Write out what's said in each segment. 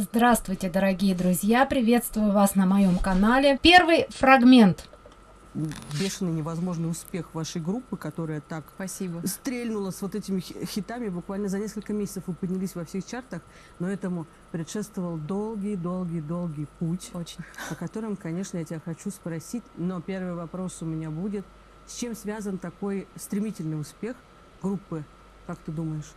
Здравствуйте, дорогие друзья! Приветствую вас на моем канале. Первый фрагмент. Бешеный невозможный успех вашей группы, которая так Спасибо. стрельнула с вот этими хитами. Буквально за несколько месяцев вы поднялись во всех чартах, но этому предшествовал долгий-долгий-долгий путь, Очень. по которым, конечно, я тебя хочу спросить. Но первый вопрос у меня будет. С чем связан такой стремительный успех группы, как ты думаешь?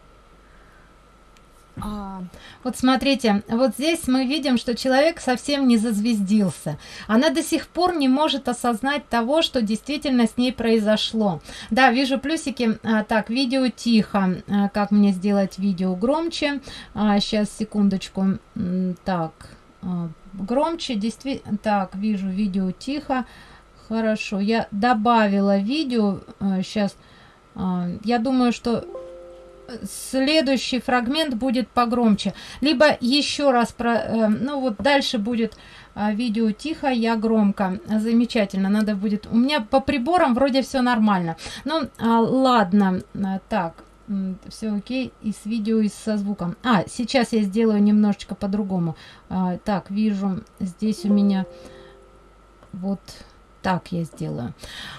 А, вот смотрите, вот здесь мы видим, что человек совсем не зазвездился. Она до сих пор не может осознать того, что действительно с ней произошло. Да, вижу плюсики. А, так, видео тихо. А, как мне сделать видео громче? А, сейчас, секундочку. Так, а, громче. Действительно, так, вижу видео тихо. Хорошо, я добавила видео. Сейчас, я думаю, что следующий фрагмент будет погромче. Либо еще раз про э, ну вот дальше будет э, видео тихо я громко замечательно надо будет. У меня по приборам вроде все нормально. Ну а, ладно а, так все окей и с видео и со звуком. А сейчас я сделаю немножечко по-другому. А, так вижу здесь у меня вот так я сделаю.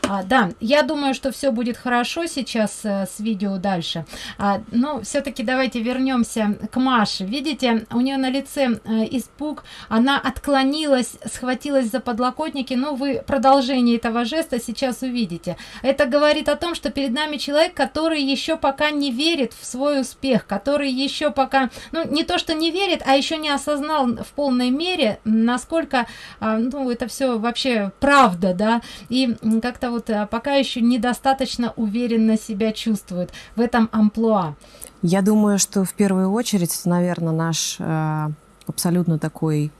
А, да я думаю что все будет хорошо сейчас э, с видео дальше. А, но все-таки давайте вернемся к маше. Видите у нее на лице э, испуг она отклонилась схватилась за подлокотники. Но вы продолжение этого жеста сейчас увидите. Это говорит о том что перед нами человек который еще пока не верит в свой успех который еще пока ну не то что не верит а еще не осознал в полной мере насколько а, ну это все вообще правда да, и как-то вот э, пока еще недостаточно уверенно себя чувствует в этом амплуа. Я думаю, что в первую очередь, наверное, наш э, абсолютно такой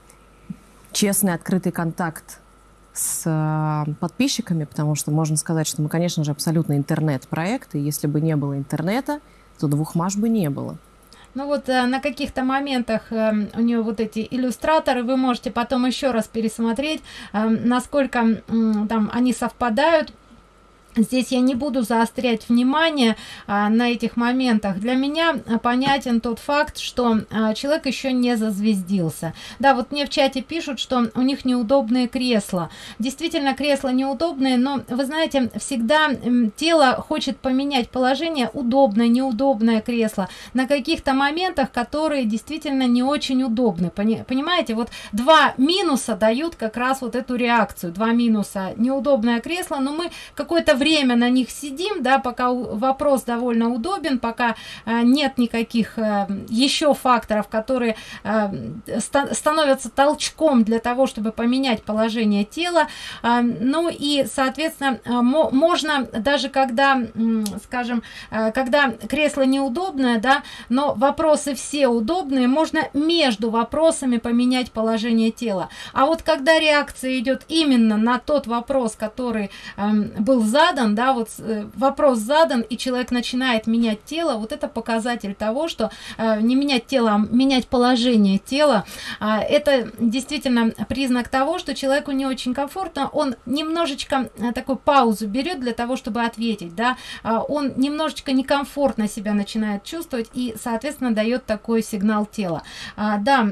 честный, открытый контакт с э, подписчиками, потому что можно сказать, что мы, конечно же, абсолютно интернет-проект, и если бы не было интернета, то двух маш бы не было. Ну вот э, на каких-то моментах э, у нее вот эти иллюстраторы, вы можете потом еще раз пересмотреть, э, насколько э, там они совпадают Здесь я не буду заострять внимание а, на этих моментах. Для меня а, понятен тот факт, что а, человек еще не зазвездился. Да, вот мне в чате пишут, что у них неудобные кресла. Действительно, кресла неудобные, но вы знаете, всегда тело хочет поменять положение, удобное, неудобное кресло, на каких-то моментах, которые действительно не очень удобны. Пони понимаете, вот два минуса дают как раз вот эту реакцию. Два минуса, неудобное кресло, но мы какое-то время на них сидим, да, пока вопрос довольно удобен, пока э, нет никаких э, еще факторов, которые э, ста становятся толчком для того, чтобы поменять положение тела. Ну и, соответственно, можно даже когда, скажем, когда кресло неудобное, да, но вопросы все удобные, можно между вопросами поменять положение тела. А вот когда реакция идет именно на тот вопрос, который э, был задан, задан, да, вот э, вопрос задан, и человек начинает менять тело, вот это показатель того, что э, не менять тело, а менять положение тела, э, это действительно признак того, что человеку не очень комфортно, он немножечко э, такую паузу берет для того, чтобы ответить, да, э, он немножечко некомфортно себя начинает чувствовать и, соответственно, дает такой сигнал тела. А, да,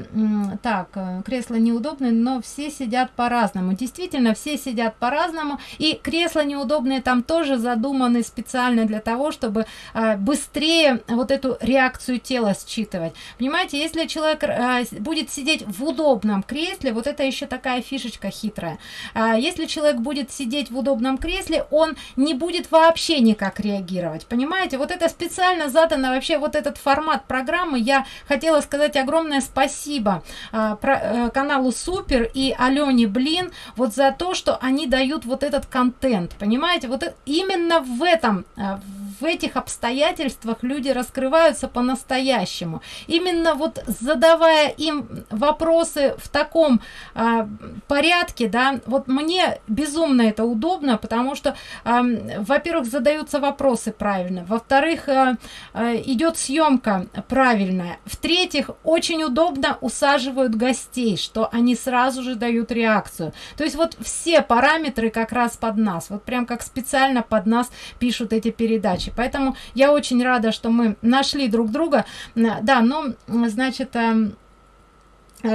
так, э, кресло неудобное, но все сидят по-разному. Действительно, все сидят по-разному, и кресло неудобное там тоже задуманы специально для того, чтобы э, быстрее вот эту реакцию тела считывать. Понимаете, если человек э, будет сидеть в удобном кресле, вот это еще такая фишечка хитрая. Э, если человек будет сидеть в удобном кресле, он не будет вообще никак реагировать. Понимаете, вот это специально задано вообще вот этот формат программы. Я хотела сказать огромное спасибо э, про, э, каналу Супер и Алене Блин вот за то, что они дают вот этот контент. Понимаете, вот именно в этом э, в этих обстоятельствах люди раскрываются по-настоящему. Именно вот задавая им вопросы в таком э, порядке да вот мне безумно это удобно потому что э, во-первых задаются вопросы правильно во-вторых э, э, идет съемка правильная в-третьих очень удобно усаживают гостей что они сразу же дают реакцию. То есть вот все параметры как раз под нас вот прям как специально под нас пишут эти передачи поэтому я очень рада что мы нашли друг друга да но значит эм,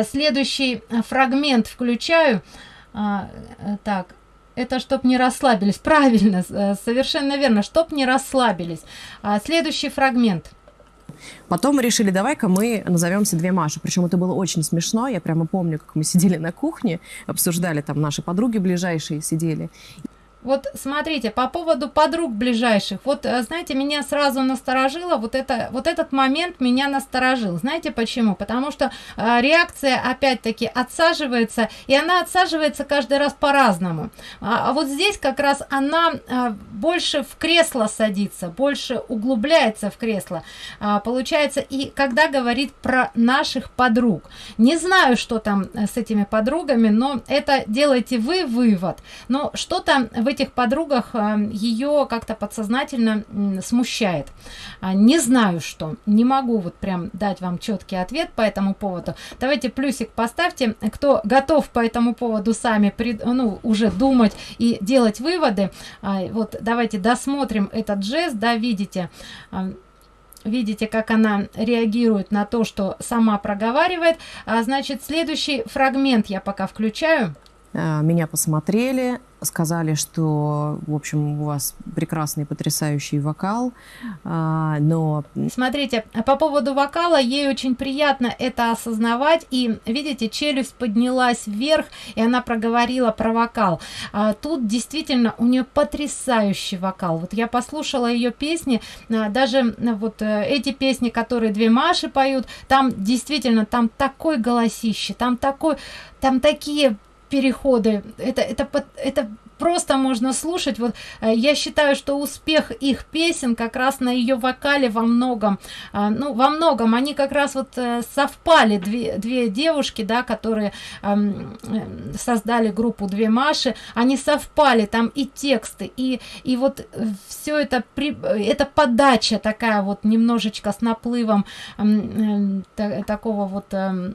следующий фрагмент включаю. Так, это чтоб не расслабились. Правильно, совершенно верно, чтоб не расслабились. Следующий фрагмент. Потом мы решили, давай-ка мы назовемся две Маши. Причем это было очень смешно. Я прямо помню, как мы сидели на кухне, обсуждали, там наши подруги ближайшие сидели. Вот смотрите, по поводу подруг ближайших, вот э, знаете, меня сразу насторожило, вот, это, вот этот момент меня насторожил. Знаете почему? Потому что э, реакция опять-таки отсаживается, и она отсаживается каждый раз по-разному. А, а вот здесь как раз она э, больше в кресло садится, больше углубляется в кресло. А, получается, и когда говорит про наших подруг. Не знаю, что там э, с этими подругами, но это делайте вы вывод. Но что-то в этих подругах э, ее как-то подсознательно смущает. А, не знаю что, не могу вот прям дать вам четкий ответ по этому поводу. Давайте плюсик поставьте, кто готов по этому поводу сами ну, уже думать и делать выводы. А, вот давайте досмотрим этот жест, да, видите, а, видите как она реагирует на то что сама проговаривает а, значит следующий фрагмент я пока включаю меня посмотрели, сказали, что, в общем, у вас прекрасный, потрясающий вокал, а, но... Смотрите, по поводу вокала, ей очень приятно это осознавать, и, видите, челюсть поднялась вверх, и она проговорила про вокал. А тут действительно у нее потрясающий вокал. Вот я послушала ее песни, даже вот э, эти песни, которые две Маши поют, там действительно, там такой голосище, там такой, там такие переходы. Это это это просто можно слушать. Вот э, я считаю что успех их песен как раз на ее вокале во многом а, ну во многом. Они как раз вот э, совпали. Две, две девушки да которые создали группу две маши они совпали. Там и тексты и и вот э, все это при это подача такая вот немножечко с наплывом такого вот Э,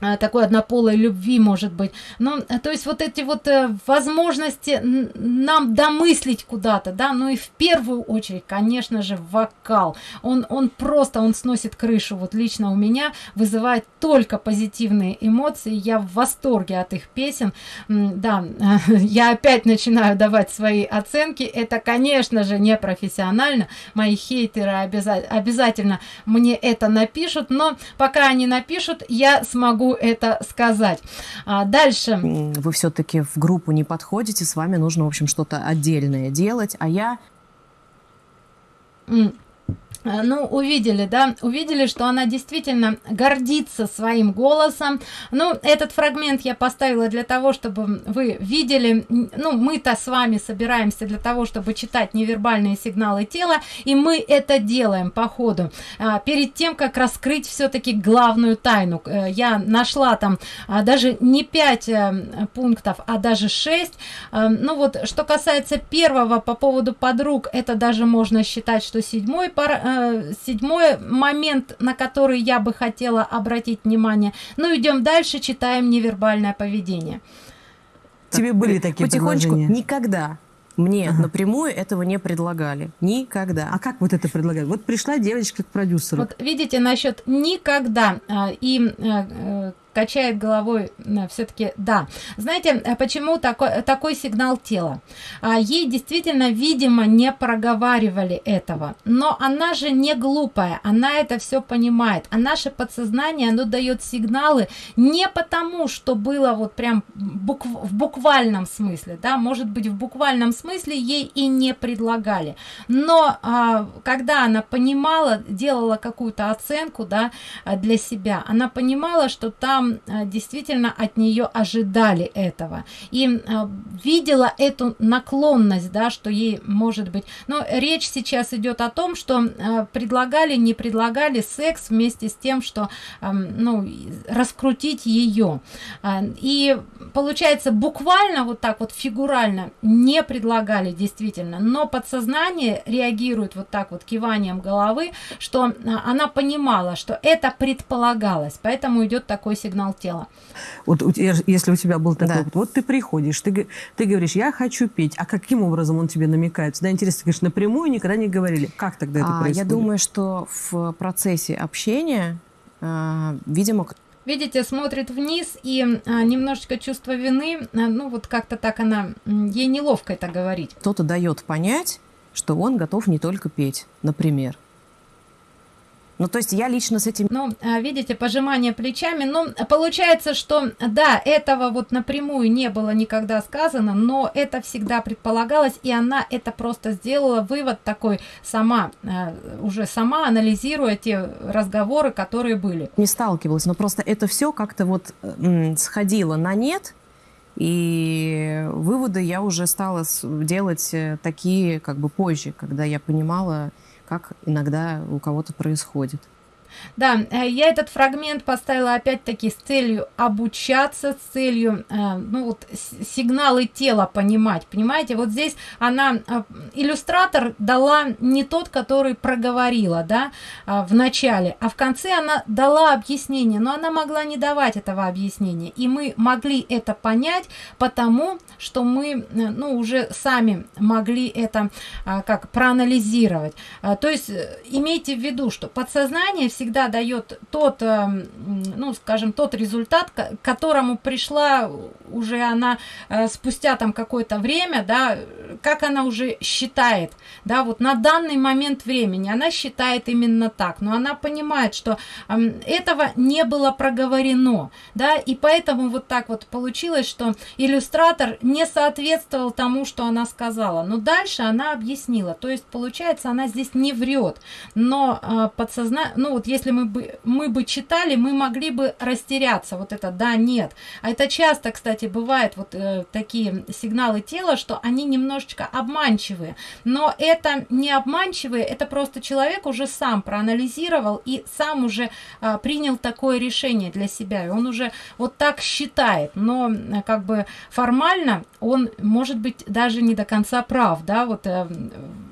такой однополой любви может быть. Ну э, то есть вот эти вот э, возможности нам домыслить куда-то да ну и в первую очередь конечно же вокал. Он он просто он сносит крышу. Вот лично у меня вызывает только позитивные эмоции. Я в восторге от их песен. Да я опять начинаю давать свои оценки. Это конечно же не профессионально. Мои хейтеры обязательно обязательно мне это напишут но пока они напишут я смогу это сказать. А дальше. Вы все-таки в группу не подходите, с вами нужно, в общем, что-то отдельное делать, а я... ну увидели да? Увидели что она действительно гордится своим голосом. Ну этот фрагмент я поставила для того чтобы вы видели. Ну мы-то с вами собираемся для того чтобы читать невербальные сигналы тела и мы это делаем по ходу. А, перед тем как раскрыть все-таки главную тайну э, я нашла там а, даже не 5 э, пунктов а даже 6 ну вот что касается первого по поводу подруг это даже можно считать что седьмой пара Э, седьмой момент, на который я бы хотела обратить внимание. Ну, идем дальше, читаем невербальное поведение. Тебе были такие Потихонечку никогда мне ага. напрямую этого не предлагали. Никогда. А как вот это предлагали? Вот пришла девочка к продюсеру. Вот видите, насчет никогда. А, и э, качает головой все-таки да. Знаете э, почему такой такой сигнал тела? А, ей действительно видимо не проговаривали этого. Но она же не глупая она это все понимает. А наше подсознание оно дает сигналы не потому что было вот прям букв в буквальном смысле да может быть в буквальном смысле ей и не предлагали. Но а, когда она понимала делала какую-то оценку да для себя она понимала что там Э, действительно от нее ожидали этого. И э, видела эту наклонность да что ей может быть. Но речь сейчас идет о том что э, предлагали не предлагали секс вместе с тем что ну раскрутить ее и получается буквально вот так вот фигурально не предлагали действительно но подсознание реагирует вот так вот киванием головы что она понимала что это предполагалось. Поэтому идет такой сигнал сигнал тела. Вот если у тебя был такой да. опыт, вот ты приходишь, ты, ты говоришь, я хочу петь, а каким образом он тебе намекает? Да, интересно, ты говоришь, напрямую никогда не говорили. Как тогда это а, происходит? Я думаю, что в процессе общения, э, видимо, видите, смотрит вниз и а, немножечко чувство вины, а, ну вот как-то так она, ей неловко это говорить. Кто-то дает понять, что он готов не только петь, например. Ну, то есть я лично с этим... Ну, а, видите, пожимание плечами. Ну, получается, что, да, этого вот напрямую не было никогда сказано, но это всегда предполагалось, и она это просто сделала, вывод такой сама, а, уже сама анализируя те разговоры, которые были. Не сталкивалась, но просто это все как-то вот сходило на нет, и выводы я уже стала делать э, такие как бы позже, когда я понимала, как иногда у кого-то происходит. Да, э, я этот фрагмент поставила опять-таки с целью обучаться, с целью, э, ну вот, сигналы тела понимать, понимаете? Вот здесь она, э, иллюстратор дала не тот, который проговорила, да, в начале, а в конце она дала объяснение, но она могла не давать этого объяснения, и мы могли это понять, потому что мы, ну, уже сами могли это, как, проанализировать. То есть, имейте в виду, что подсознание всегда дает тот, эм, ну, скажем, тот результат, к которому пришла уже она э, спустя там какое-то время, да, как она уже считает, да, вот на данный момент времени она считает именно так, но она понимает, что эм, этого не было проговорено, да, и поэтому вот так вот получилось, что иллюстратор не соответствовал тому, что она сказала, но дальше она объяснила, то есть получается она здесь не врет, но э, подсознание, ну вот если мы бы, мы бы читали, мы могли бы растеряться. Вот это да, нет. А это часто, кстати, бывает вот э, такие сигналы тела, что они немножечко обманчивые. Но это не обманчивые, это просто человек уже сам проанализировал и сам уже э, принял такое решение для себя. И он уже вот так считает. Но э, как бы формально он может быть даже не до конца прав. Да? Вот, э,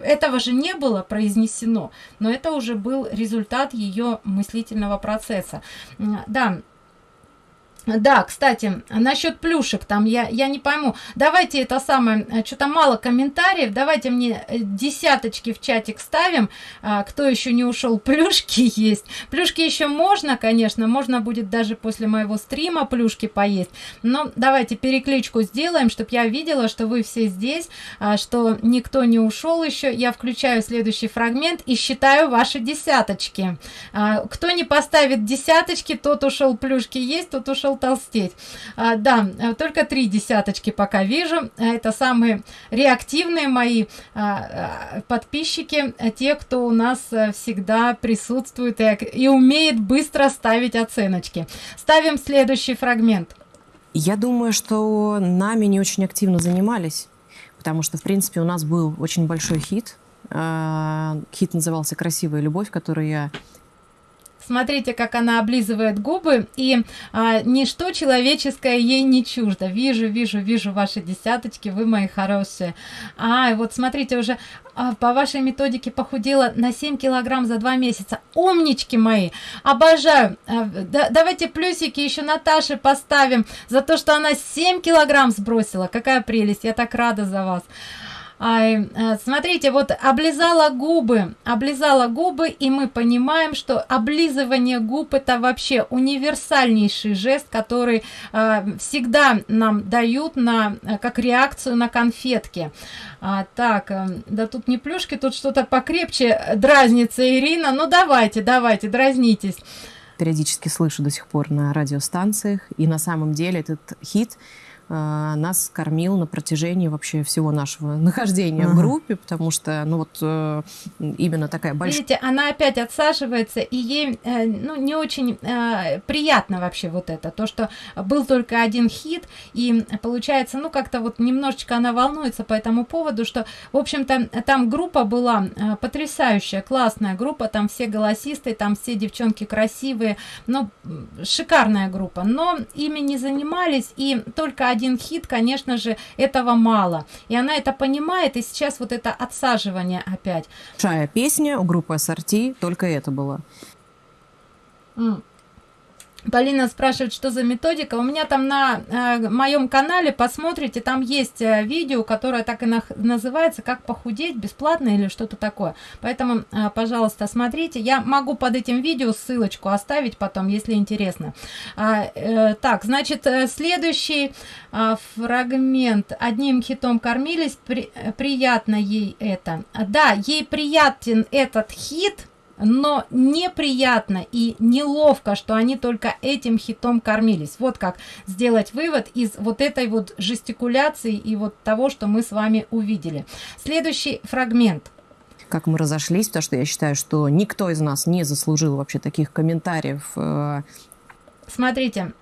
этого же не было произнесено, но это уже был результат ее мыслительного процесса. Да, да, кстати, насчет плюшек, там я, я не пойму. Давайте это самое, э, что-то мало комментариев. Давайте мне э, десяточки в чатик ставим. А, кто еще не ушел, плюшки есть. Плюшки еще можно, конечно, можно будет даже после моего стрима плюшки поесть. Но давайте перекличку сделаем, чтобы я видела, что вы все здесь, а, что никто не ушел еще. Я включаю следующий фрагмент и считаю ваши десяточки. А, кто не поставит десяточки, тот ушел плюшки есть, тот ушел толстеть. А, да, э, только три десяточки пока вижу. А, это самые реактивные мои а, подписчики, те, кто у нас э, всегда присутствует и, и умеет быстро ставить оценочки. Ставим следующий фрагмент. Я думаю, что нами не очень активно занимались, потому что, в принципе, у нас был очень большой хит. Хит назывался «Красивая любовь», который я Смотрите, как она облизывает губы, и а, ничто человеческое ей не чуждо. Вижу, вижу, вижу ваши десяточки, вы мои хорошие. А, вот смотрите, уже а, по вашей методике похудела на 7 килограмм за 2 месяца. Умнички мои, обожаю. А, да, давайте плюсики еще Наташе поставим за то, что она 7 килограмм сбросила. Какая прелесть, я так рада за вас. Ай, э, смотрите, вот облизала губы, облизала губы, и мы понимаем, что облизывание губ это вообще универсальнейший жест, который э, всегда нам дают на, э, как реакцию на конфетки. А, так, э, да тут не плюшки, тут что-то покрепче дразнится Ирина. Ну давайте, давайте, дразнитесь периодически слышу до сих пор на радиостанциях. И на самом деле этот хит нас кормил на протяжении вообще всего нашего нахождения uh-huh. в группе, потому что, ну вот, э, именно такая большая... Видите, она опять отсаживается, и ей, э, ну, не очень э, приятно вообще вот это, то, что был только один хит, и получается, ну, как-то вот немножечко она волнуется по этому поводу, что, в общем-то, там группа была потрясающая, классная группа, там все голосисты, там все девчонки красивые, ну, шикарная группа, но ими не занимались, и только один хит, конечно же, этого мало. И она это понимает, и сейчас вот это отсаживание опять. Большая песня у группы Ассорти, только это было. Mm. Полина спрашивает, что за методика. У меня там на э, моем канале, посмотрите, там есть э, видео, которое так и на, называется «Как похудеть бесплатно» или что-то такое. Поэтому, э, пожалуйста, смотрите. Я могу под этим видео ссылочку оставить потом, если интересно. А, э, так, значит, э, следующий э, фрагмент. Одним хитом кормились, при, приятно ей это. Да, ей приятен этот хит, но неприятно и неловко, что они только этим хитом кормились. Вот как сделать вывод из вот этой вот жестикуляции и вот того, что мы с вами увидели. Следующий фрагмент как мы разошлись, потому что я считаю, что никто из нас не заслужил вообще таких комментариев. Э, Смотрите,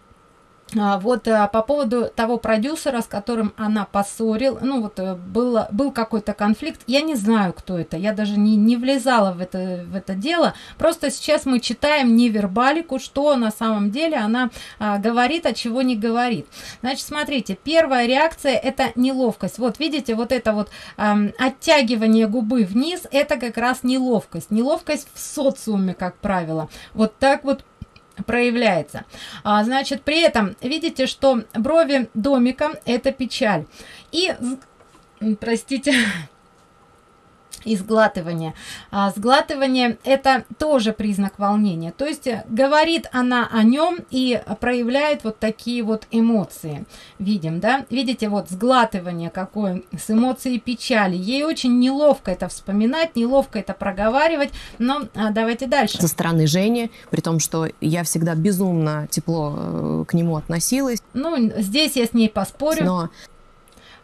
вот а, по поводу того продюсера, с которым она поссорил, ну вот э, было, был какой-то конфликт, я не знаю, кто это, я даже не, не влезала в это, в это дело, просто сейчас мы читаем невербалику, что на самом деле она а, говорит, а чего не говорит. Значит, смотрите, первая реакция это неловкость. Вот видите, вот это вот а, оттягивание губы вниз, это как раз неловкость. Неловкость в социуме, как правило. Вот так вот проявляется. А, значит, при этом видите, что брови домика это печаль. И, простите, и сглатывание. А, сглатывание это тоже признак волнения. То есть э, говорит она о нем и проявляет вот такие вот эмоции. Видим, да? Видите, вот сглатывание какое с эмоцией печали. Ей очень неловко это вспоминать, неловко это проговаривать. Но а, давайте дальше. Со стороны Жени, при том, что я всегда безумно тепло э, к нему относилась. Ну, здесь я с ней поспорю. Но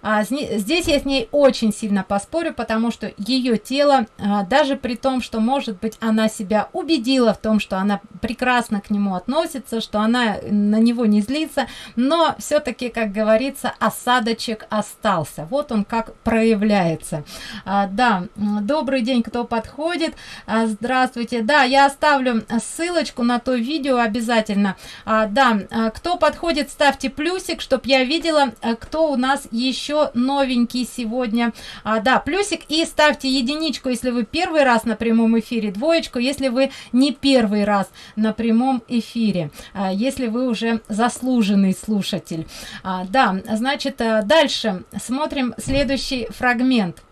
а, здесь я с ней очень сильно поспорю, потому что ее тело, а, даже при том, что, может быть, она себя убедила в том, что она прекрасно к нему относится, что она на него не злится, но все-таки, как говорится, осадочек остался. Вот он как проявляется. А, да, добрый день, кто подходит. А, здравствуйте. Да, я оставлю ссылочку на то видео обязательно. А, да, а, кто подходит, ставьте плюсик, чтобы я видела, а, кто у нас еще еще новенький сегодня. А, да, плюсик и ставьте единичку, если вы первый раз на прямом эфире, двоечку, если вы не первый раз на прямом эфире, а, если вы уже заслуженный слушатель. А, да, значит, а, дальше смотрим следующий фрагмент.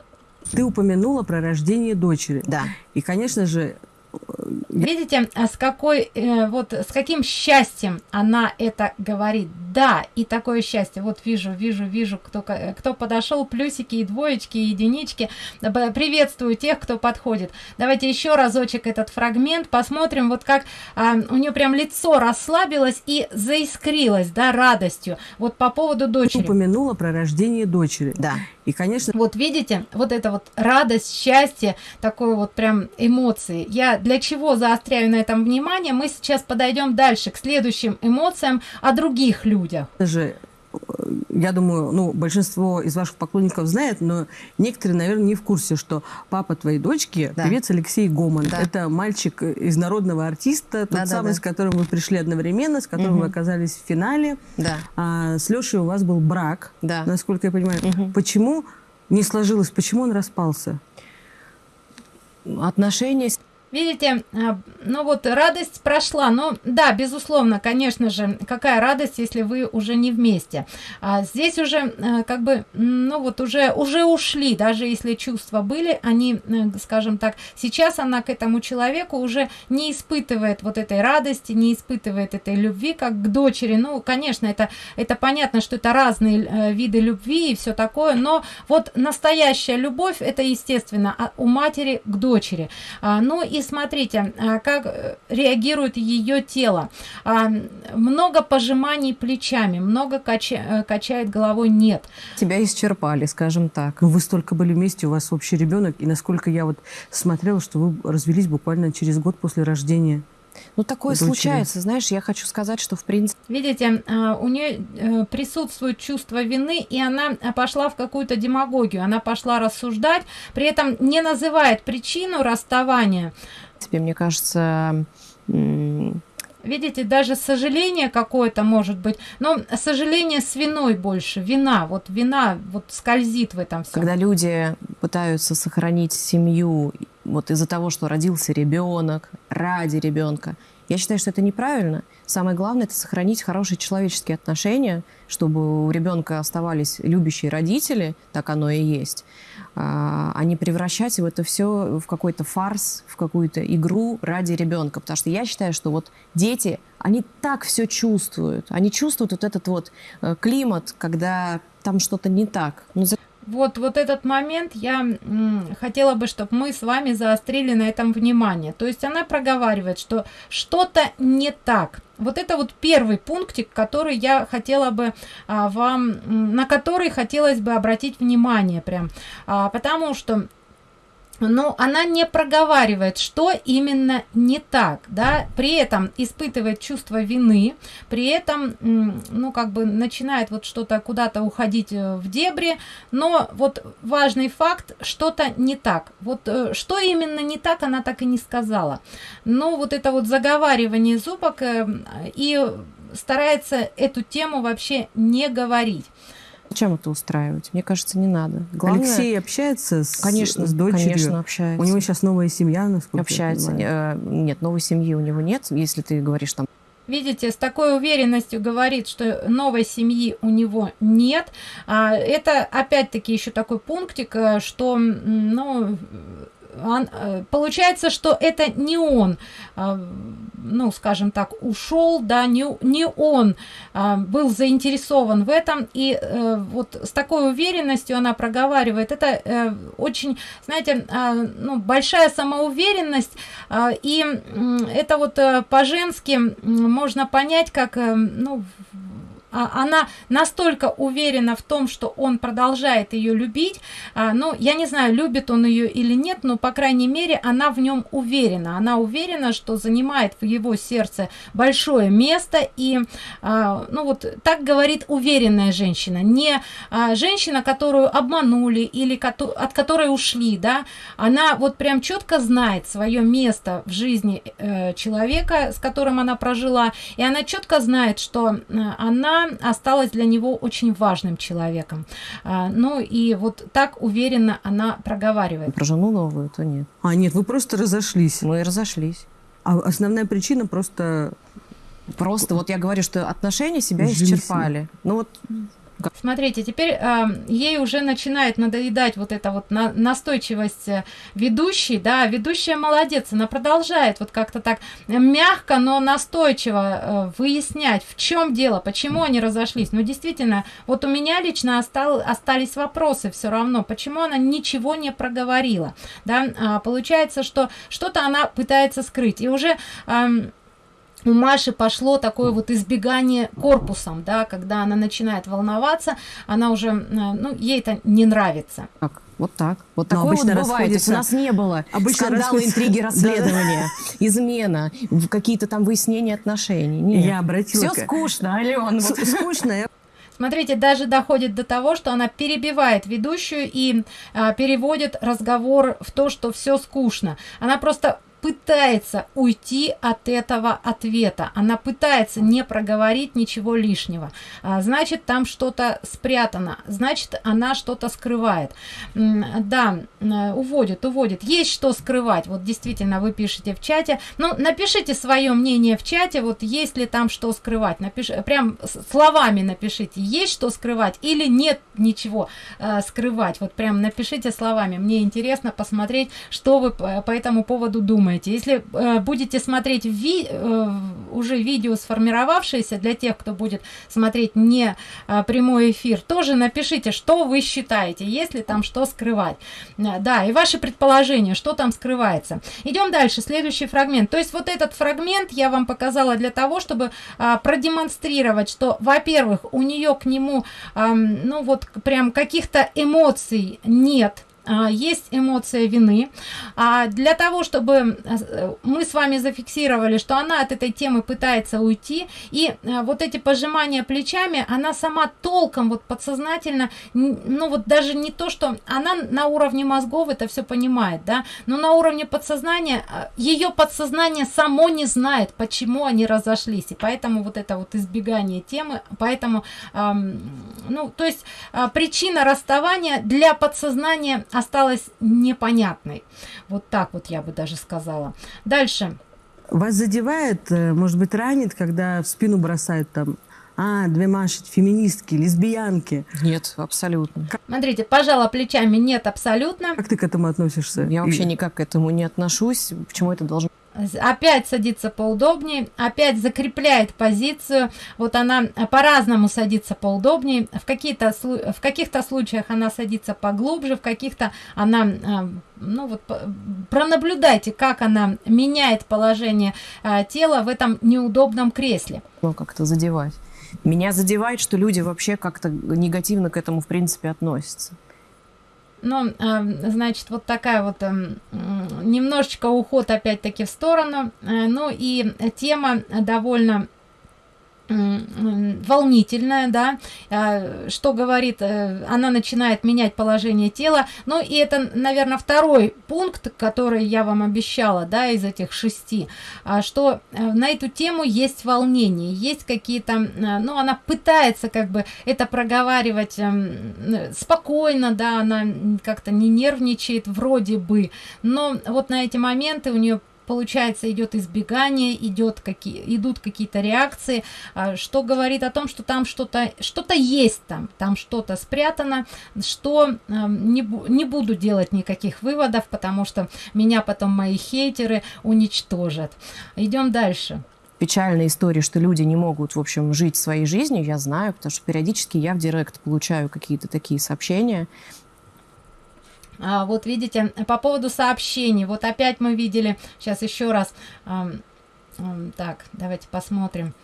Ты упомянула про рождение дочери. Да. И, конечно же, Видите, а с какой, э, вот с каким счастьем она это говорит. Да, и такое счастье. Вот вижу, вижу, вижу, кто, кто подошел, плюсики и двоечки, и единички. Приветствую тех, кто подходит. Давайте еще разочек этот фрагмент посмотрим, вот как а, у нее прям лицо расслабилось и заискрилось, да, радостью. Вот по поводу дочери. Упомянула про рождение дочери. Да. И, конечно... Вот видите, вот это вот радость, счастье, такое вот прям эмоции. Я для чего заостряю на этом внимание? Мы сейчас подойдем дальше к следующим эмоциям о других людях. Даже я думаю, ну, большинство из ваших поклонников знает, но некоторые, наверное, не в курсе, что папа твоей дочки да. певец Алексей Гоман. Да. Это мальчик из народного артиста, тот да, самый, да, да. с которым вы пришли одновременно, с которым угу. вы оказались в финале. Да. А, с Лешей у вас был брак, да. насколько я понимаю. Угу. Почему не сложилось, почему он распался? Отношения Видите, а, ну вот радость прошла, но да, безусловно, конечно же, какая радость, если вы уже не вместе. А здесь уже а, как бы, ну вот уже, уже ушли, даже если чувства были, они, э, скажем так, сейчас она к этому человеку уже не испытывает вот этой радости, не испытывает этой любви, как к дочери. Ну, конечно, это, это понятно, что это разные э, виды любви и все такое, но вот настоящая любовь, это естественно, у матери к дочери. Ну и и смотрите, а, как э, реагирует ее тело. А, много пожиманий плечами, много кача э, качает головой, нет. Тебя исчерпали, скажем так. Вы столько были вместе, у вас общий ребенок, и насколько я вот смотрела, что вы развелись буквально через год после рождения. Ну, такое дочери. случается. Знаешь, я хочу сказать, что в принципе... Видите, а, у нее э, присутствует чувство вины, и она пошла в какую-то демагогию. Она пошла рассуждать, при этом не называет причину расставания. Тебе, мне кажется, Видите, даже сожаление какое-то может быть, но сожаление с виной больше, вина, вот вина вот скользит в этом всем. Когда люди пытаются сохранить семью вот из-за того, что родился ребенок, ради ребенка, Я считаю, что это неправильно. Самое главное – это сохранить хорошие человеческие отношения, чтобы у ребенка оставались любящие родители, так оно и есть, а, а не превращать это все в какой-то фарс, в какую-то игру ради ребенка. Потому что я считаю, что вот дети, они так все чувствуют. Они чувствуют вот этот вот э, климат, когда там что-то не так. Ну, вот, вот этот момент я хотела бы, чтобы мы с вами заострили на этом внимание. То есть она проговаривает, что что-то не так. Вот это вот первый пунктик, который я хотела бы а, вам, на который хотелось бы обратить внимание прям. А, потому что но она не проговаривает, что именно не так, да, при этом испытывает чувство вины, при этом, ну, как бы начинает вот что-то куда-то уходить э, в дебри, но вот важный факт, что-то не так. Вот э, что именно не так, она так и не сказала. Но вот это вот заговаривание зубок э, и старается эту тему вообще не говорить. Зачем это устраивать? Мне кажется, не надо. Главное... Алексей общается с, конечно, с дочерью? Конечно, общается. У него сейчас новая семья, насколько Общается. Я э, нет, новой семьи у него нет, если ты говоришь там видите, с такой уверенностью говорит, что новой семьи у него нет. А, это опять-таки еще такой пунктик, э, что, ну, получается, что это не он, а, ну, скажем так, ушел, да, не, не он а, был заинтересован в этом, и э, вот с такой уверенностью она проговаривает, это э, очень, знаете, ну, большая самоуверенность, и это вот по-женски можно понять, как, ну, она настолько уверена в том, что он продолжает ее любить, а, ну, я не знаю, любит он ее или нет, но, по крайней мере, она в нем уверена. Она уверена, что занимает в его сердце большое место, и, а, ну, вот так говорит уверенная женщина, не женщина, которую обманули или от которой ушли, да, она вот прям четко знает свое место в жизни э, человека, с которым она прожила, и она четко знает, что э, осталась для него очень важным человеком. А, ну и вот так уверенно она проговаривает. Про жену новую, то нет. А, нет, вы просто разошлись. Мы разошлись. А основная причина просто... Просто вот я говорю, что отношения себя Жизнь. исчерпали. Ну вот Смотрите, теперь э, ей уже начинает надоедать вот эта вот на, настойчивость э, ведущей, да, ведущая молодец, она продолжает вот как-то так мягко, но настойчиво э, выяснять, в чем дело, почему они разошлись. Ну, действительно, вот у меня лично остал, остались вопросы все равно, почему она ничего не проговорила, да, а, получается, что что-то она пытается скрыть, и уже... Э, у Маши пошло такое вот избегание корпусом, да, когда она начинает волноваться, она уже, э, ну, ей это не нравится. Так, вот так. Вот Но такое вот бывает. Есть у нас не было обычно скандалы, интриги, расследования, измена, какие-то там выяснения отношений. Нет. Я обратила. Все скучно, Ален. Вот. Скучно. Смотрите, даже доходит до того, что она перебивает ведущую и а, переводит разговор в то, что все скучно. Она просто пытается уйти от этого ответа. Она пытается не проговорить ничего лишнего. А, значит, там что-то спрятано. Значит, она что-то скрывает. Да, уводит, уводит. Есть что скрывать. Вот действительно, вы пишете в чате. Ну, напишите свое мнение в чате. Вот есть ли там что скрывать. Напиш... Прям словами напишите. Есть что скрывать или нет ничего э, скрывать. Вот прям напишите словами. Мне интересно посмотреть, что вы по этому поводу думаете думаете. Если э, будете смотреть ви э, уже видео сформировавшееся, для тех, кто будет смотреть не э, прямой эфир, тоже напишите, что вы считаете, если там что скрывать. Э, да, и ваши предположения, что там скрывается. Идем дальше, следующий фрагмент. То есть вот этот фрагмент я вам показала для того, чтобы э, продемонстрировать, что, во-первых, у нее к нему, э, ну вот прям каких-то эмоций нет, есть эмоция вины. А для того, чтобы э, мы с вами зафиксировали, что она от этой темы пытается уйти, и э, вот эти пожимания плечами, она сама толком, вот подсознательно, ну вот даже не то, что она на уровне мозгов это все понимает, да, но на уровне подсознания, э, ее подсознание само не знает, почему они разошлись, и поэтому вот это вот избегание темы, поэтому, ну, то есть причина расставания для подсознания осталась непонятной. Вот так вот я бы даже сказала. Дальше. Вас задевает, э, может быть, ранит, когда в спину бросают там а, две Маши, феминистки, лесбиянки. Нет, абсолютно. Смотрите, пожала плечами, нет, абсолютно. Как ты к этому относишься? Я вообще никак к этому не отношусь. Почему это должно опять садится поудобнее, опять закрепляет позицию. Вот она по-разному садится поудобнее. В, какие-то, в каких-то случаях она садится поглубже, в каких-то она а, ну вот пронаблюдайте, как она меняет положение а, тела в этом неудобном кресле. Как-то задевать. Меня задевает, что люди вообще как-то негативно к этому, в принципе, относятся. Ну, значит, вот такая вот немножечко уход опять-таки в сторону. Э, ну и тема довольно волнительная, да, а, что говорит, э, она начинает менять положение тела, ну и это, наверное, второй пункт, который я вам обещала, да, из этих шести, а, что э, на эту тему есть волнение, есть какие-то, э, ну, она пытается как бы это проговаривать эм, спокойно, да, она как-то не нервничает вроде бы, но вот на эти моменты у нее получается идет избегание идет какие идут какие-то реакции а, что говорит о том что там что-то что-то есть там там что-то спрятано что не, не буду делать никаких выводов потому что меня потом мои хейтеры уничтожат. Идем дальше. Печальная история, что люди не могут, в общем, жить своей жизнью, я знаю, потому что периодически я в директ получаю какие-то такие сообщения, а, вот видите, по поводу сообщений, вот опять мы видели, сейчас еще раз, так, давайте посмотрим.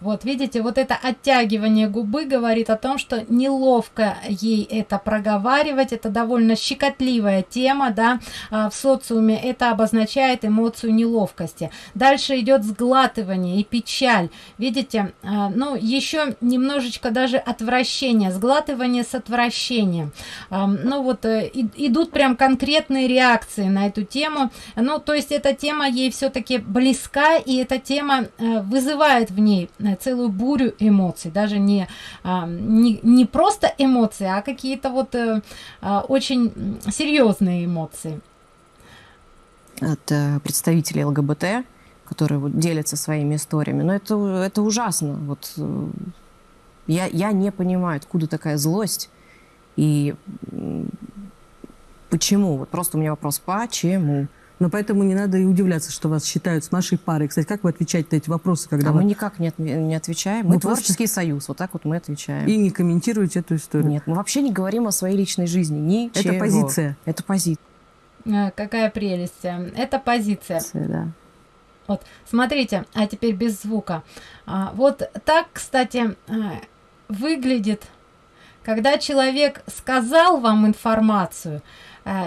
Вот видите, вот это оттягивание губы говорит о том, что неловко ей это проговаривать, это довольно щекотливая тема, да, а, в социуме это обозначает эмоцию неловкости. Дальше идет сглатывание и печаль, видите, а, ну еще немножечко даже отвращение, сглатывание с отвращением. А, ну вот э, идут прям конкретные реакции на эту тему, ну то есть эта тема ей все-таки близка и эта тема э, вызывает в ней целую бурю эмоций, даже не, а, не, не просто эмоции, а какие-то вот э, а, очень серьезные эмоции. От э, представителей ЛГБТ, которые вот делятся своими историями. Но это, это ужасно. Вот, э, я, я не понимаю, откуда такая злость и почему. Вот просто у меня вопрос, почему? Но поэтому не надо и удивляться, что вас считают с нашей парой. Кстати, как вы отвечаете на эти вопросы? Когда а вы... мы никак не, от, не отвечаем. Мы, мы творческий просто... союз, вот так вот мы отвечаем. И не комментируете эту историю? Нет, мы вообще не говорим о своей личной жизни. Ничего. Это позиция. Это позиция. А, какая прелесть. Это позиция. позиция да. Вот, смотрите, а теперь без звука. А, вот так, кстати, а, выглядит, когда человек сказал вам информацию,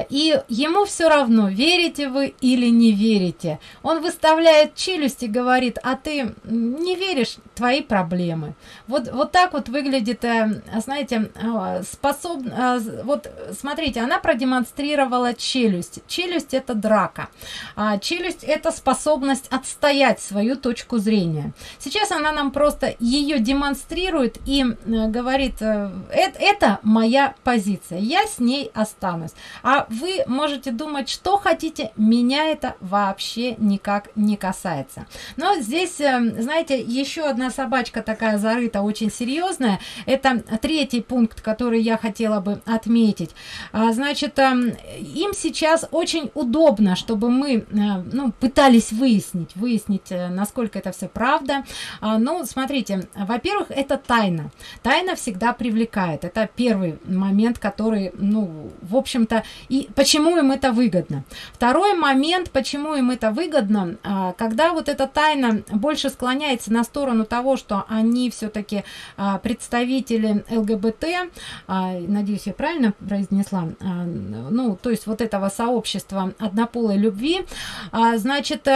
и ему все равно, верите вы или не верите. Он выставляет челюсть и говорит, а ты не веришь, твои проблемы. Вот, вот так вот выглядит, э, знаете, э, способ... Э, вот смотрите, она продемонстрировала челюсть. Челюсть это драка. А челюсть это способность отстоять свою точку зрения. Сейчас она нам просто ее демонстрирует и говорит, это моя позиция, я с ней останусь а вы можете думать, что хотите, меня это вообще никак не касается. Но здесь, эм, знаете, еще одна собачка такая зарыта, очень серьезная. Это третий пункт, который я хотела бы отметить. А, значит, эм, им сейчас очень удобно, чтобы мы э, ну, пытались выяснить, выяснить, э, насколько это все правда. А, ну, смотрите, во-первых, это тайна. Тайна всегда привлекает. Это первый момент, который, ну, в общем-то, и почему им это выгодно. Второй момент, почему им это выгодно, а, когда вот эта тайна больше склоняется на сторону того, что они все-таки а, представители ЛГБТ, а, надеюсь, я правильно произнесла, ну, то есть вот этого сообщества однополой любви, значит,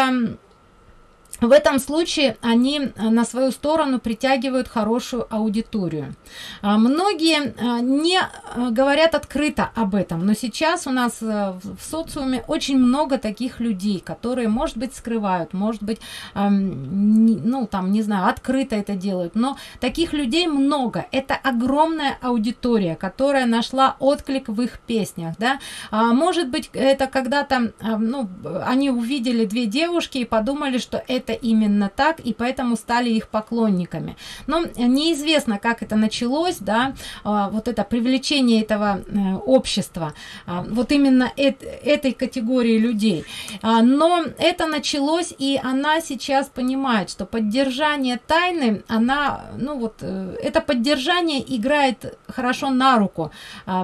в этом случае они э, на свою сторону притягивают хорошую аудиторию. А, многие э, не э, говорят открыто об этом но сейчас у нас в социуме очень много таких людей которые может быть скрывают может быть ну там не знаю открыто это делают. Но таких людей много. Это огромная аудитория которая нашла отклик в их песнях да. А, может быть это когда-то ну они увидели две девушки и подумали что это это именно так и поэтому стали их поклонниками. Но неизвестно как это началось да а, вот это привлечение этого э, общества а, вот именно этой категории людей. А, но это началось и она сейчас понимает что поддержание тайны она ну вот э, это поддержание играет хорошо на руку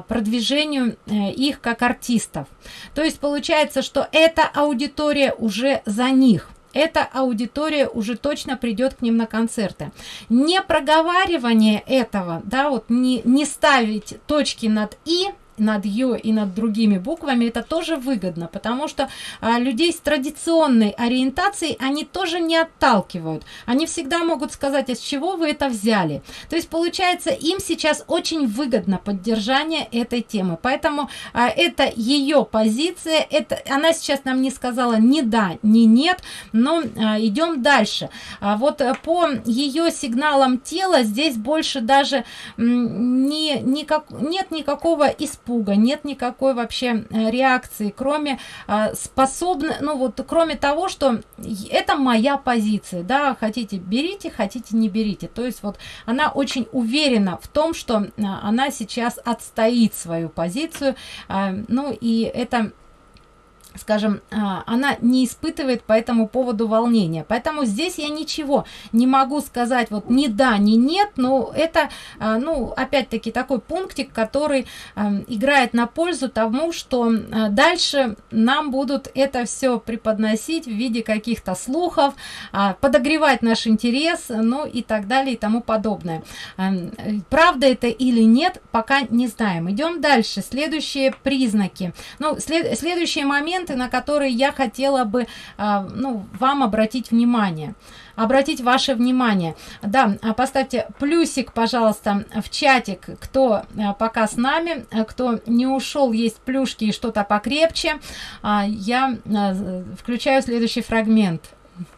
продвижению э, их как артистов. То есть получается что эта аудитория уже за них эта аудитория уже точно придет к ним на концерты. Не проговаривание этого да вот не не ставить точки над и над ё и над другими буквами это тоже выгодно потому что а, людей с традиционной ориентацией они тоже не отталкивают. Они всегда могут сказать из чего вы это взяли? То есть получается им сейчас очень выгодно поддержание этой темы. Поэтому а, это ее позиция это она сейчас нам не сказала ни да ни нет но а, идем дальше. А, вот э, по ее сигналам тела здесь больше даже не никак нет никакого исп испуга нет никакой вообще э, реакции кроме э, способны ну вот кроме того что это моя позиция да хотите берите хотите не берите. То есть вот она очень уверена в том что э, она сейчас отстоит свою позицию ну и это скажем а, она не испытывает по этому поводу волнения. Поэтому здесь я ничего не могу сказать вот ни да ни нет но это а, ну опять-таки такой пунктик который а, играет на пользу тому что дальше нам будут это все преподносить в виде каких-то слухов подогревать наш интерес ну и так далее и тому подобное. Правда это или нет пока не знаем. Идем дальше. Следующие признаки. Ну след следующий момент моменты на которые я хотела бы а, ну вам обратить внимание обратить ваше внимание да а, поставьте плюсик пожалуйста в чатик кто а, пока с нами кто не ушел есть плюшки и что-то покрепче я включаю следующий фрагмент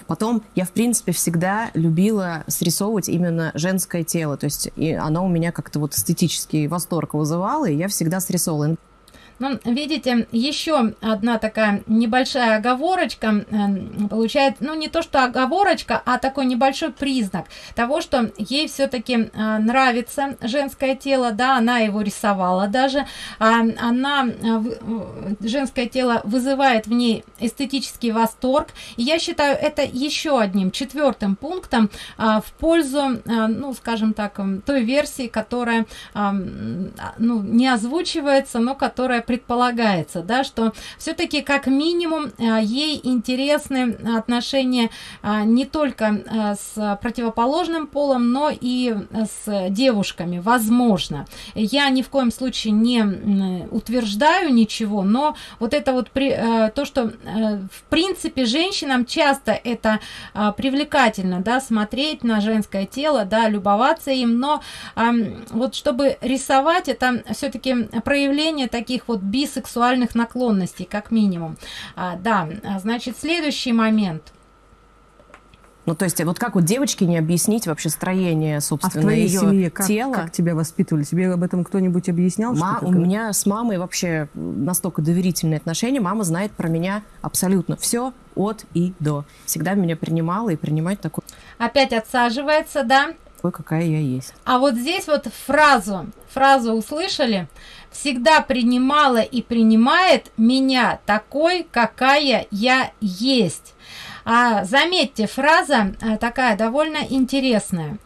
Потом я, в принципе, всегда любила срисовывать именно женское тело. То есть и оно у меня как-то вот эстетический восторг вызывало, и я всегда срисовывала. Ну, видите, еще одна такая небольшая оговорочка э, получает, ну, не то, что оговорочка, а такой небольшой признак того, что ей все-таки э, нравится женское тело, да, она его рисовала даже, а, она, э, женское тело вызывает в ней эстетический восторг, и я считаю это еще одним четвертым пунктом в пользу, ну, скажем так, той версии, которая, ну, не озвучивается, но которая предполагается, да, что все-таки как минимум а, ей интересны отношения а, не только а, с противоположным полом, но и с девушками, возможно. Я ни в коем случае не утверждаю ничего, но вот это вот при, то, что в принципе женщинам часто это привлекательно, да, смотреть на женское тело, да, любоваться им, но вот чтобы рисовать, это все-таки проявление таких вот бисексуальных наклонностей как минимум а, да а, значит следующий момент ну, то есть, вот как вот девочке не объяснить вообще строение, собственно, а в твоей ее семье как, тела? как тебя воспитывали? Тебе об этом кто-нибудь объяснял? Ма у меня с мамой вообще настолько доверительные отношения. Мама знает про меня абсолютно все от и до. Всегда меня принимала и принимать такой. Опять отсаживается, да? Такой, какая я есть. А вот здесь вот фразу, фразу услышали? Всегда принимала и принимает меня такой, какая я есть. А, заметьте, фраза а, такая довольно интересная.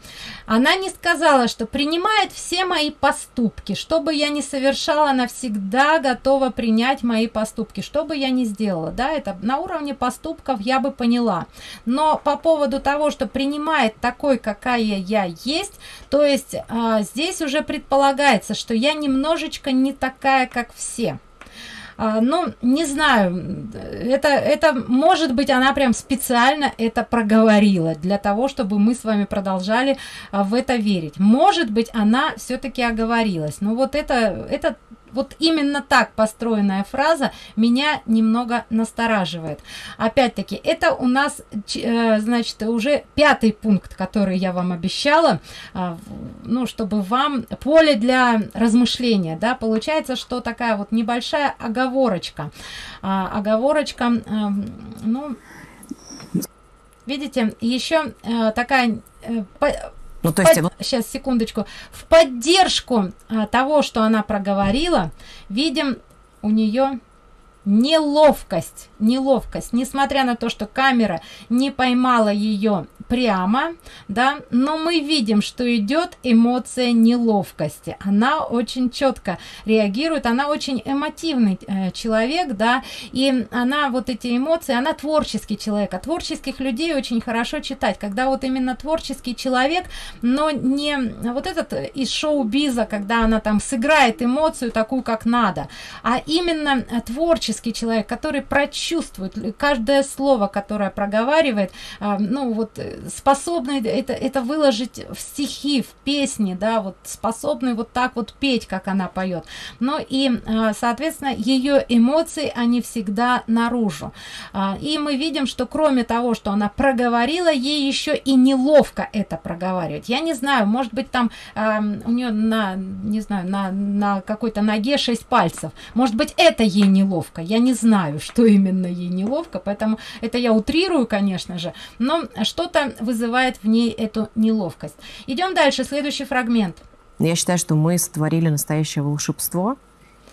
Она не сказала, что принимает все мои поступки, что бы я ни совершала, она всегда готова принять мои поступки, что бы я ни сделала. Да, это на уровне поступков я бы поняла. Но по поводу того, что принимает такой, какая я есть, то есть а, здесь уже предполагается, что я немножечко не такая, как все а, ну не знаю это это может быть она прям специально это проговорила для того чтобы мы с вами продолжали а, в это верить. Может быть она все-таки оговорилась. Но вот это это вот именно так построенная фраза меня немного настораживает. Опять-таки это у нас э, значит уже пятый пункт который я вам обещала э, ну чтобы вам поле для размышления да. Получается что такая вот небольшая оговорочка. Э, оговорочка э, ну видите еще э, такая э, ну, то есть... Под... Сейчас, секундочку. В поддержку а, того, что она проговорила, видим у нее неловкость неловкость несмотря на то что камера не поймала ее прямо да но мы видим что идет эмоция неловкости. Она очень четко реагирует она очень эмотивный э, человек да и она вот эти эмоции она творческий человек а творческих людей очень хорошо читать когда вот именно творческий человек но не вот этот из шоу-биза когда она там сыграет эмоцию такую как надо а именно творческий человек который прочувствует каждое слово которое проговаривает а, ну вот способный это это выложить в стихи в песни да вот способный вот так вот петь как она поет. Но и а, соответственно ее эмоции они всегда наружу. А, и мы видим что кроме того что она проговорила ей еще и неловко это проговаривать. Я не знаю может быть там у нее на не знаю на на какой-то ноге 6 пальцев. Может быть это ей неловко. Я не знаю что именно ей неловко поэтому это я утрирую конечно же. Но что-то вызывает в ней эту неловкость. Идем дальше следующий фрагмент. Я считаю что мы сотворили настоящее волшебство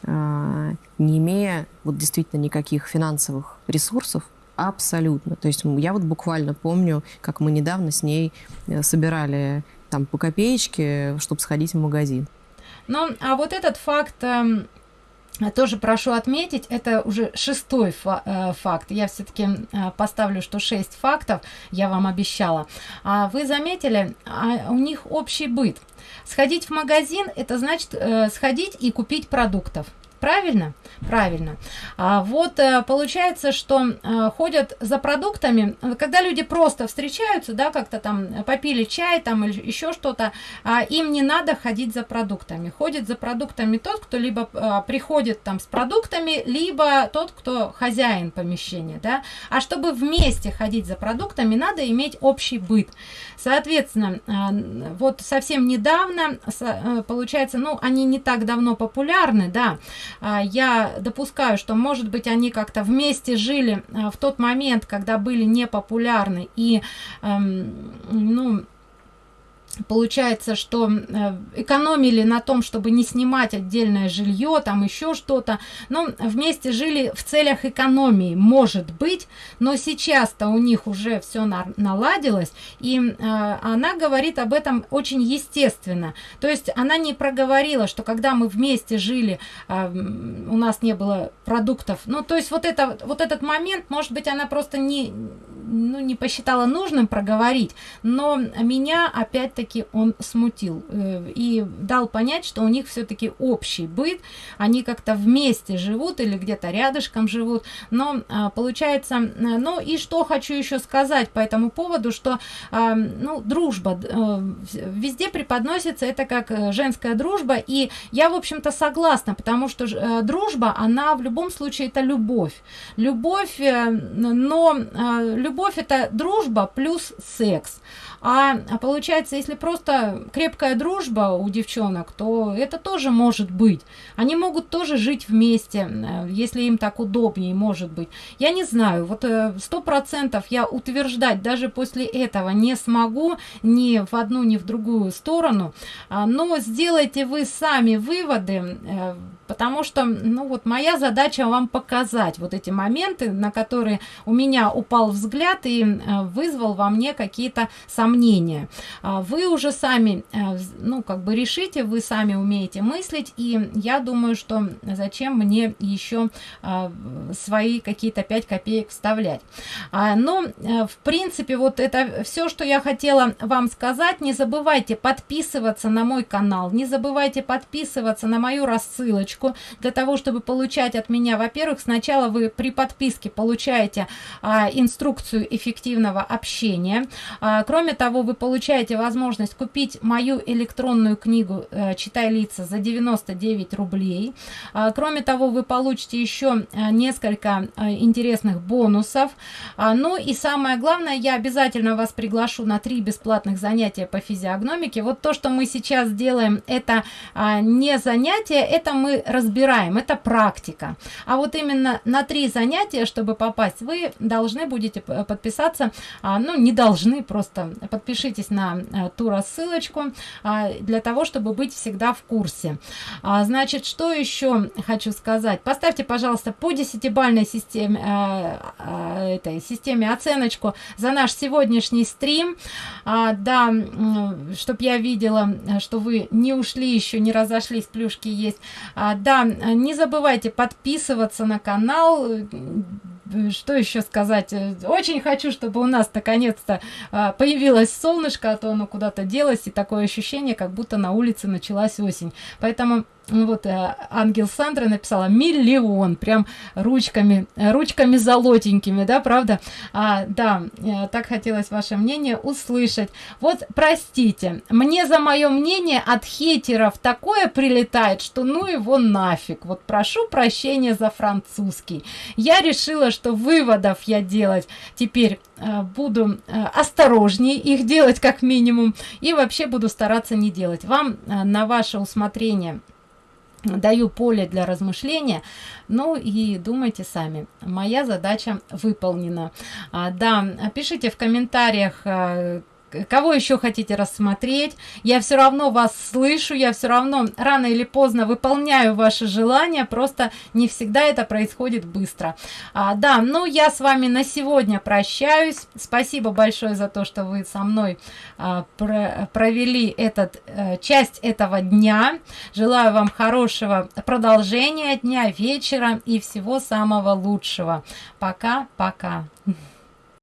а, не имея вот действительно никаких финансовых ресурсов абсолютно. То есть я вот буквально помню как мы недавно с ней э, собирали там по копеечке чтобы сходить в магазин. Ну а вот этот факт эм, тоже прошу отметить это уже шестой э, факт. Я все-таки э, поставлю что 6 фактов я вам обещала. А вы заметили а у них общий быт. Сходить в магазин это значит э, сходить и купить продуктов правильно? Правильно. А вот э, получается что э, ходят за продуктами когда люди просто встречаются да как-то там попили чай там или еще что-то а им не надо ходить за продуктами. Ходит за продуктами тот кто либо э, приходит там с продуктами либо тот кто хозяин помещения да. А чтобы вместе ходить за продуктами надо иметь общий быт. Соответственно вот совсем недавно получается ну они не так давно популярны да я допускаю что может быть они как-то вместе жили а, в тот момент когда были непопулярны и эм, ну получается что э, экономили на том чтобы не снимать отдельное жилье там еще что-то. Но вместе жили в целях экономии может быть но сейчас то у них уже все на наладилось. И э, она говорит об этом очень естественно. То есть она не проговорила что когда мы вместе жили э, у нас не было продуктов. Ну то есть вот это вот этот момент может быть она просто не ну не посчитала нужным проговорить. Но меня опять-таки таки он смутил э, и дал понять что у них все-таки общий быт они как-то вместе живут или где-то рядышком живут. Но а, получается ну и что хочу еще сказать по этому поводу что а, ну дружба э, везде преподносится это как э, женская дружба. И я в общем-то согласна потому что дружба она в любом случае это любовь. Любовь но а, любовь это дружба плюс секс а, а получается если просто крепкая дружба у девчонок то это тоже может быть. Они могут тоже жить вместе э, если им так удобнее может быть. Я не знаю вот э, сто процентов я утверждать даже после этого не смогу ни в одну ни в другую сторону. А, но сделайте вы сами выводы э, потому что ну вот моя задача вам показать вот эти моменты на которые у меня упал взгляд и э, вызвал во мне какие-то сомнения. А вы уже сами э, ну как бы решите вы сами умеете мыслить и я думаю что зачем мне еще э, свои какие-то 5 копеек вставлять. А, но в принципе вот это все что я хотела вам сказать не забывайте подписываться на мой канал не забывайте подписываться на мою рассылочку ссылочку для того чтобы получать от меня во-первых сначала вы при подписке получаете а, инструкцию эффективного общения. А, кроме того вы получаете возможность купить мою электронную книгу а, читай лица за 99 рублей. А, кроме того вы получите еще а, несколько а, интересных бонусов. А, ну и самое главное я обязательно вас приглашу на три бесплатных занятия по физиогномике. Вот то что мы сейчас делаем это а, не занятие это мы разбираем. Это практика. А вот именно на три занятия чтобы попасть вы должны будете подписаться а, ну не должны просто подпишитесь на а, ту рассылочку а, для того чтобы быть всегда в курсе. А, значит что еще хочу сказать? Поставьте пожалуйста по десятибальной системе а, а, этой системе оценочку за наш сегодняшний стрим. Да чтобы я видела что вы не ушли еще не разошлись плюшки есть а, да не забывайте подписываться на канал. Что еще сказать? Очень хочу чтобы у нас наконец-то а, появилось солнышко а то оно куда-то делось и такое ощущение как будто на улице началась осень. Поэтому вот э, ангел сандра написала миллион прям ручками ручками золотенькими да правда? А, да э, так хотелось ваше мнение услышать. Вот простите мне за мое мнение от хейтеров такое прилетает что ну его нафиг. Вот прошу прощения за французский. Я решила что выводов я делать теперь э, буду осторожнее их делать как минимум и вообще буду стараться не делать. Вам на ваше усмотрение даю поле для размышления. Ну и думайте сами. Моя задача выполнена. А, да пишите в комментариях а, кого еще хотите рассмотреть? Я все равно вас слышу я все равно рано или поздно выполняю ваши желания просто не всегда это происходит быстро. А, да ну я с вами на сегодня прощаюсь. Спасибо большое за то что вы со мной а, про провели этот а, часть этого дня. Желаю вам хорошего продолжения дня вечера и всего самого лучшего. Пока пока